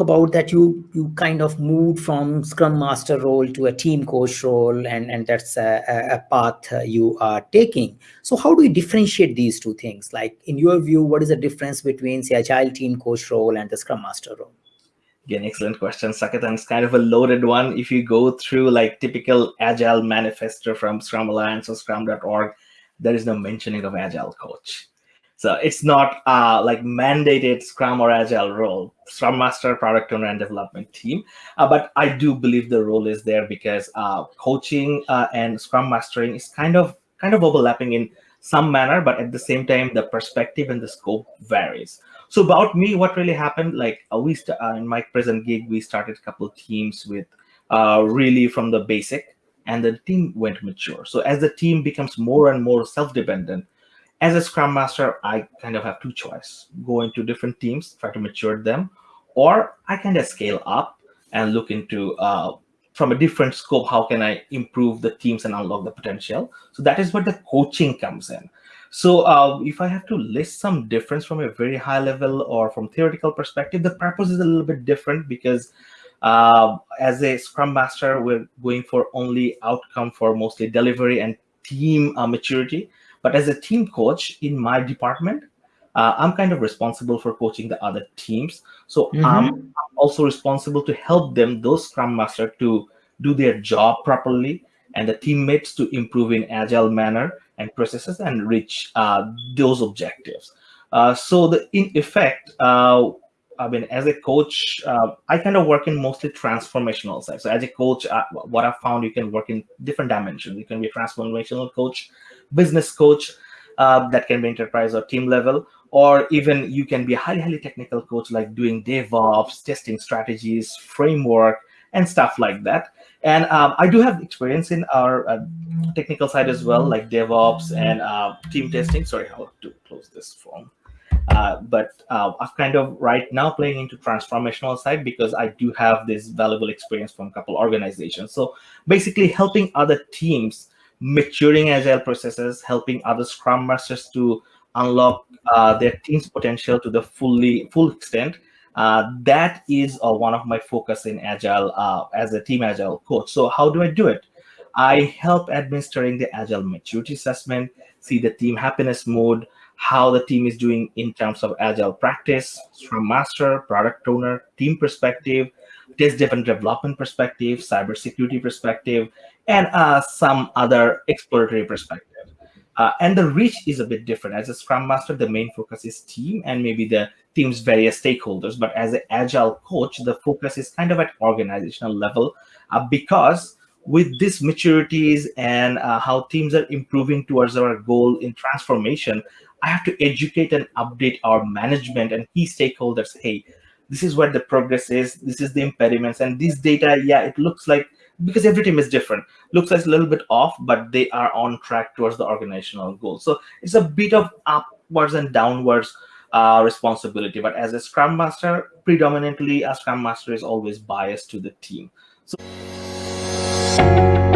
about that you you kind of moved from scrum master role to a team coach role and and that's a, a path uh, you are taking so how do you differentiate these two things like in your view what is the difference between say agile team coach role and the scrum master role Again, excellent question, Saket, and it's kind of a loaded one. If you go through like typical Agile manifesto from Scrum Alliance or Scrum.org, there is no mentioning of Agile coach. So it's not uh, like mandated Scrum or Agile role, Scrum Master, Product Owner, and Development Team. Uh, but I do believe the role is there because uh, coaching uh, and Scrum Mastering is kind of kind of overlapping in some manner, but at the same time, the perspective and the scope varies. So about me, what really happened, like uh, we uh, in my present gig, we started a couple teams with really from the basic, and the team went mature. So as the team becomes more and more self-dependent, as a scrum master i kind of have two choices go into different teams try to mature them or i kind of scale up and look into uh, from a different scope how can i improve the teams and unlock the potential? So that is where the coaching comes in. So uh, if i have to list some difference from a very high level or from theoretical perspective the purpose is a little bit different because uh, as a scrum master we're going for only outcome for mostly delivery and team uh, maturity but as a team coach in my department, uh, I'm kind of responsible for coaching the other teams. So mm -hmm. I'm also responsible to help them, those Scrum Master, to do their job properly and the teammates to improve in agile manner and processes and reach uh, those objectives. Uh, so the in effect, uh, I mean, as a coach, uh, I kind of work in mostly transformational side. So as a coach, uh, what I've found, you can work in different dimensions. You can be a transformational coach, business coach, uh, that can be enterprise or team level, or even you can be a highly, highly technical coach, like doing DevOps, testing strategies, framework, and stuff like that. And um, I do have experience in our uh, technical side as well, like DevOps and uh, team testing. Sorry, have to. Uh, but uh, I'm kind of right now playing into transformational side because I do have this valuable experience from a couple organizations. So basically helping other teams maturing agile processes, helping other scrum masters to unlock uh, their team's potential to the fully full extent. Uh, that is uh, one of my focus in agile uh, as a team agile coach. So how do I do it? I help administering the agile maturity assessment, see the team happiness mode, how the team is doing in terms of agile practice, scrum master, product owner, team perspective, test driven development perspective, cybersecurity perspective, and uh, some other exploratory perspective. Uh, and the reach is a bit different. As a Scrum Master, the main focus is team and maybe the team's various stakeholders. But as an Agile coach, the focus is kind of at organizational level uh, because with these maturities and uh, how teams are improving towards our goal in transformation, I have to educate and update our management and key stakeholders. Hey, this is where the progress is. This is the impediments. And these data, yeah, it looks like because every team is different looks like a little bit off but they are on track towards the organizational goal so it's a bit of upwards and downwards uh, responsibility but as a scrum master predominantly a scrum master is always biased to the team so Música